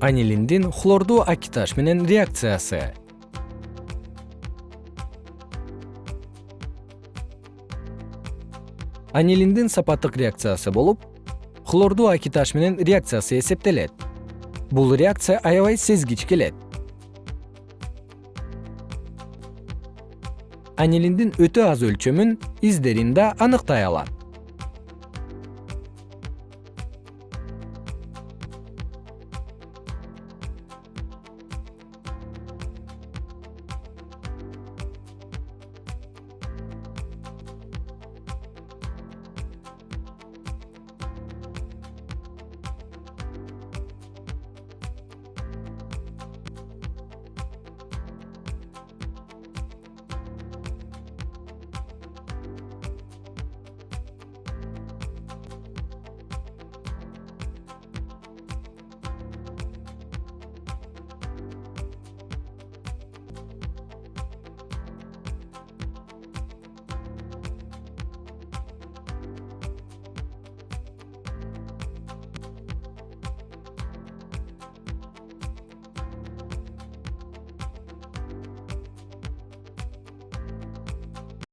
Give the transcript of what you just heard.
анилиндин хлордуу акиташ менен реакциясы. Анилиндин сапаттык реакциясы болуп хлордуу акиташ менен реакциясы эсептелет. Бул реакция аябай сезгич келет. Анилиндин өтө аз өлчөмүн издерин да аныктай алат.